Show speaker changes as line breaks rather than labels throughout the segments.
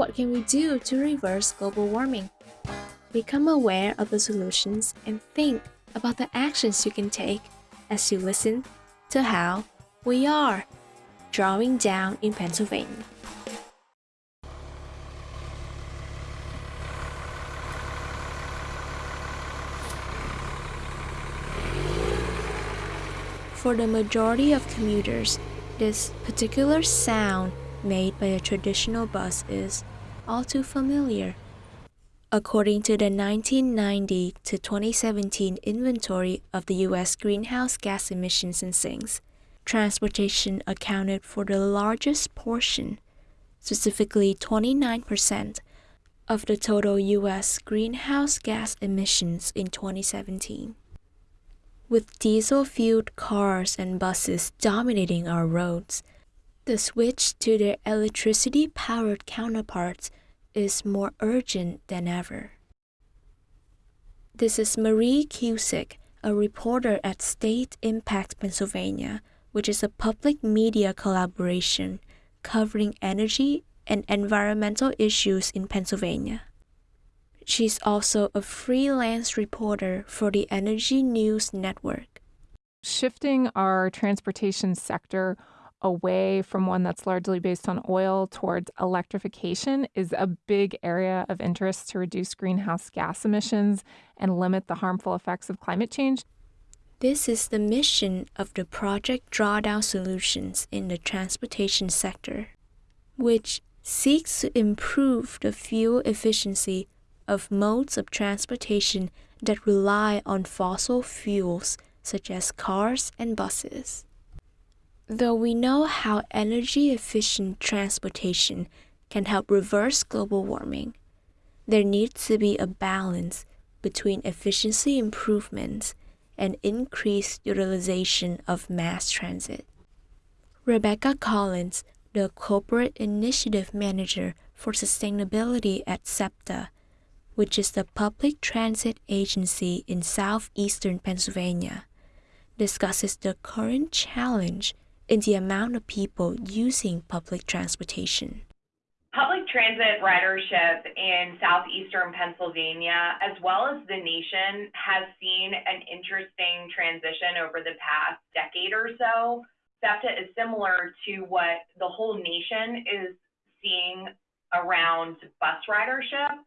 What can we do to reverse global warming? Become aware of the solutions and think about the actions you can take as you listen to how we are drawing down in Pennsylvania. For the majority of commuters, this particular sound made by a traditional bus is all too familiar. According to the 1990 to 2017 inventory of the US greenhouse gas emissions and sinks, transportation accounted for the largest portion, specifically 29% of the total US greenhouse gas emissions in 2017. With diesel fueled cars and buses dominating our roads, the switch to their electricity powered counterparts is more urgent than ever. This is Marie Cusick, a reporter at State Impact Pennsylvania, which is a public media collaboration covering energy and environmental issues in Pennsylvania. She's also a freelance reporter for the Energy News Network.
Shifting our transportation sector away from one that's largely based on oil towards electrification is a big area of interest to reduce greenhouse gas emissions and limit the harmful effects of climate change.
This is the mission of the Project Drawdown Solutions in the transportation sector, which seeks to improve the fuel efficiency of modes of transportation that rely on fossil fuels such as cars and buses. Though we know how energy efficient transportation can help reverse global warming, there needs to be a balance between efficiency improvements and increased utilization of mass transit. Rebecca Collins, the Corporate Initiative Manager for Sustainability at SEPTA, which is the public transit agency in southeastern Pennsylvania, discusses the current challenge in the amount of people using public transportation.
Public transit ridership in southeastern Pennsylvania, as well as the nation, has seen an interesting transition over the past decade or so. SEPTA is similar to what the whole nation is seeing around bus ridership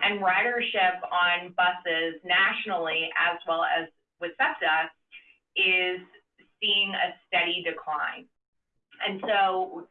and ridership on buses nationally, as well as with SEPTA, is seeing a steady decline. And so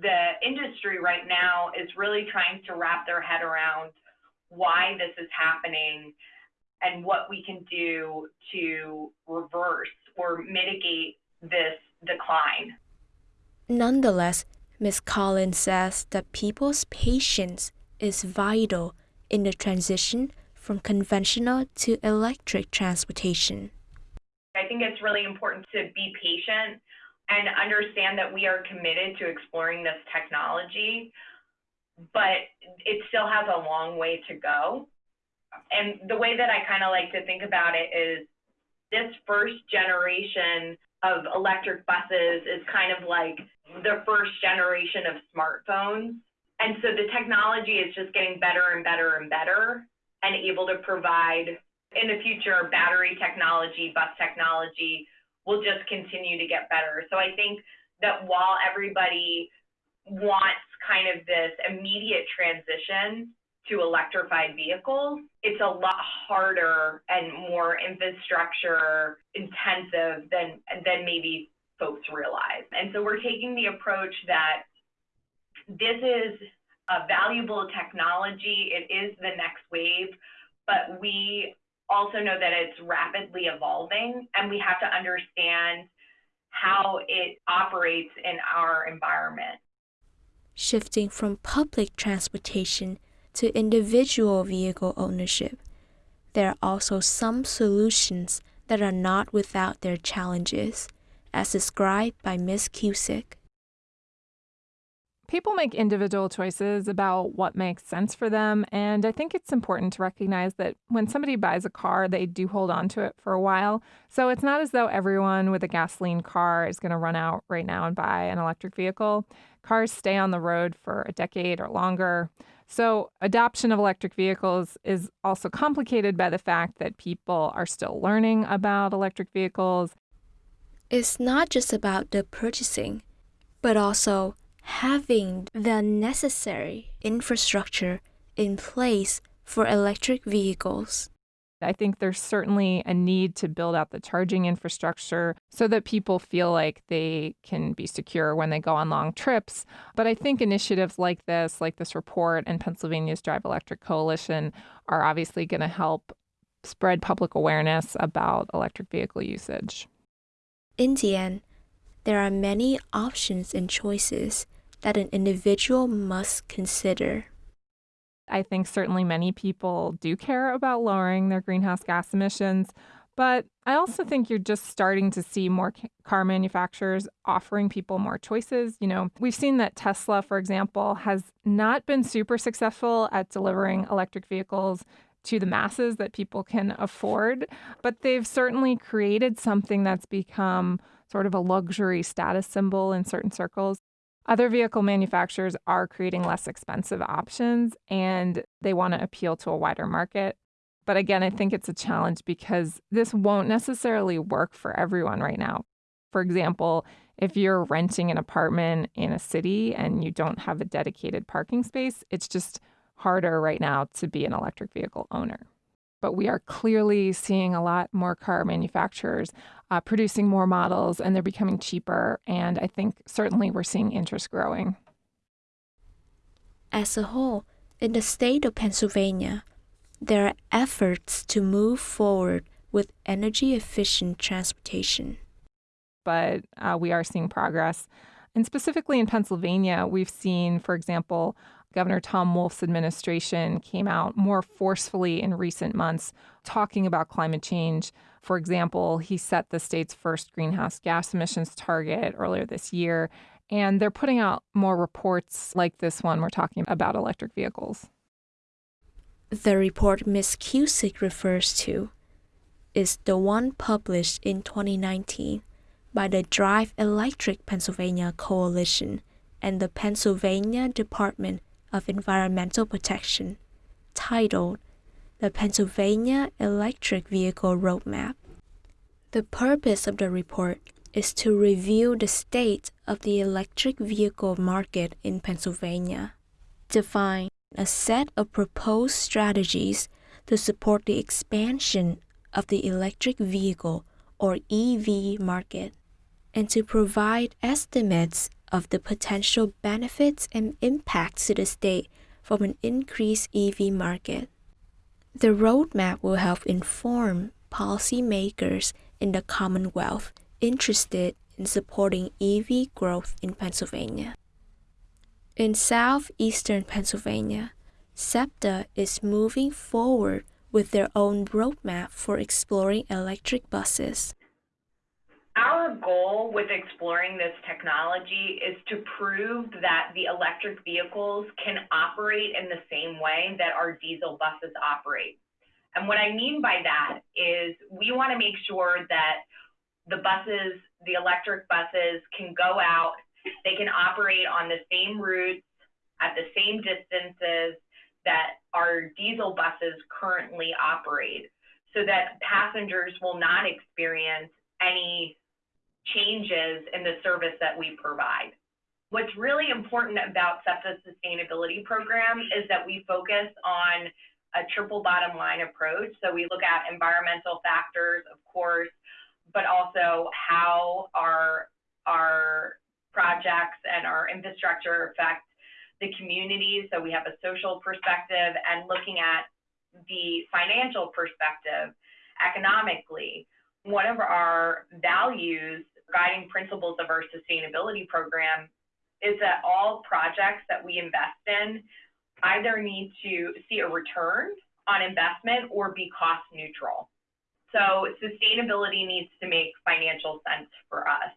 the industry right now is really trying to wrap their head around why this is happening and what we can do to reverse or mitigate this decline.
Nonetheless, Ms. Collins says that people's patience is vital in the transition from conventional to electric transportation.
I think it's really important to be patient and understand that we are committed to exploring this technology, but it still has a long way to go. And the way that I kind of like to think about it is this first generation of electric buses is kind of like the first generation of smartphones and so the technology is just getting better and better and better and able to provide in the future battery technology, bus technology will just continue to get better. So I think that while everybody wants kind of this immediate transition to electrified vehicles, it's a lot harder and more infrastructure intensive than than maybe folks realize. And so we're taking the approach that this is a valuable technology. It is the next wave, but we also know that it's rapidly evolving and we have to understand how it operates in our environment.
Shifting from public transportation to individual vehicle ownership, there are also some solutions that are not without their challenges, as described by Ms. Cusick.
People make individual choices about what makes sense for them. And I think it's important to recognize that when somebody buys a car, they do hold on to it for a while. So it's not as though everyone with a gasoline car is going to run out right now and buy an electric vehicle. Cars stay on the road for a decade or longer. So, adoption of electric vehicles is also complicated by the fact that people are still learning about electric vehicles.
It's not just about the purchasing, but also having the necessary infrastructure in place for electric vehicles.
I think there's certainly a need to build out the charging infrastructure so that people feel like they can be secure when they go on long trips. But I think initiatives like this, like this report and Pennsylvania's Drive Electric Coalition, are obviously going to help spread public awareness about electric vehicle usage.
In the end, there are many options and choices that an individual must consider.
I think certainly many people do care about lowering their greenhouse gas emissions, but I also think you're just starting to see more car manufacturers offering people more choices. You know, we've seen that Tesla, for example, has not been super successful at delivering electric vehicles to the masses that people can afford, but they've certainly created something that's become sort of a luxury status symbol in certain circles. Other vehicle manufacturers are creating less expensive options and they want to appeal to a wider market. But again, I think it's a challenge because this won't necessarily work for everyone right now. For example, if you're renting an apartment in a city and you don't have a dedicated parking space, it's just harder right now to be an electric vehicle owner. But we are clearly seeing a lot more car manufacturers uh, producing more models and they're becoming cheaper. And I think certainly we're seeing interest growing.
As a whole, in the state of Pennsylvania, there are efforts to move forward with energy efficient transportation.
But uh, we are seeing progress. And specifically in Pennsylvania, we've seen, for example, Governor Tom Wolf's administration came out more forcefully in recent months talking about climate change. For example, he set the state's first greenhouse gas emissions target earlier this year, and they're putting out more reports like this one we're talking about electric vehicles.
The report Ms. Cusick refers to is the one published in 2019 by the Drive Electric Pennsylvania Coalition and the Pennsylvania Department of Environmental Protection, titled The Pennsylvania Electric Vehicle Roadmap. The purpose of the report is to review the state of the electric vehicle market in Pennsylvania, define a set of proposed strategies to support the expansion of the electric vehicle or EV market, and to provide estimates of the potential benefits and impacts to the state from an increased EV market. The roadmap will help inform policymakers in the Commonwealth interested in supporting EV growth in Pennsylvania. In southeastern Pennsylvania, SEPTA is moving forward with their own roadmap for exploring electric buses.
Our goal with exploring this technology is to prove that the electric vehicles can operate in the same way that our diesel buses operate. And what I mean by that is we want to make sure that the buses, the electric buses, can go out, they can operate on the same routes at the same distances that our diesel buses currently operate so that passengers will not experience any changes in the service that we provide. What's really important about SEPTA's sustainability program is that we focus on a triple bottom line approach. So we look at environmental factors, of course, but also how our, our projects and our infrastructure affect the community. So we have a social perspective and looking at the financial perspective economically. One of our values guiding principles of our sustainability program is that all projects that we invest in either need to see a return on investment or be cost neutral. So sustainability needs to make financial sense for us.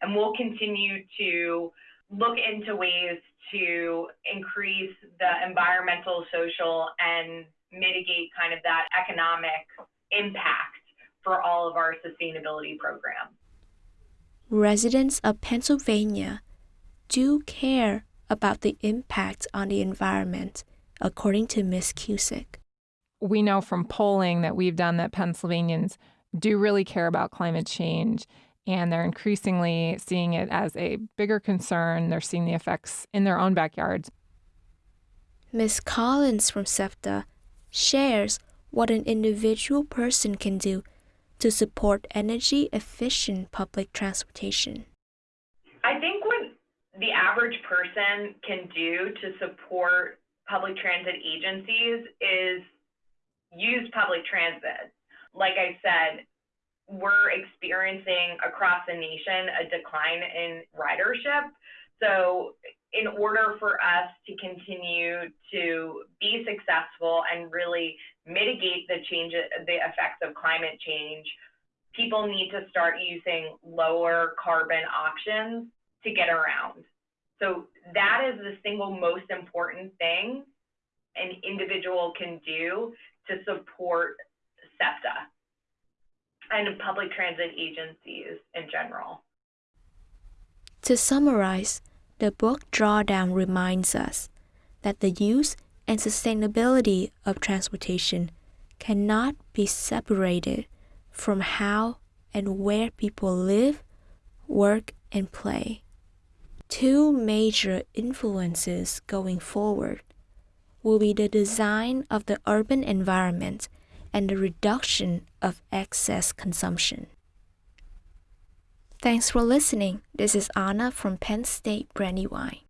And we'll continue to look into ways to increase the environmental, social, and mitigate kind of that economic impact for all of our sustainability programs
residents of Pennsylvania do care about the impact on the environment according to Ms. Cusick.
We know from polling that we've done that Pennsylvanians do really care about climate change and they're increasingly seeing it as a bigger concern. They're seeing the effects in their own backyards.
Ms. Collins from SEPTA shares what an individual person can do to support energy efficient public transportation.
I think what the average person can do to support public transit agencies is use public transit. Like I said, we're experiencing across the nation a decline in ridership. So, in order for us to continue to be successful and really mitigate the change, the effects of climate change, people need to start using lower carbon options to get around. So that is the single most important thing an individual can do to support SEPTA and public transit agencies in general.
To summarize, the book Drawdown reminds us that the use and sustainability of transportation cannot be separated from how and where people live, work, and play. Two major influences going forward will be the design of the urban environment and the reduction of excess consumption. Thanks for listening. This is Anna from Penn State Brandywine.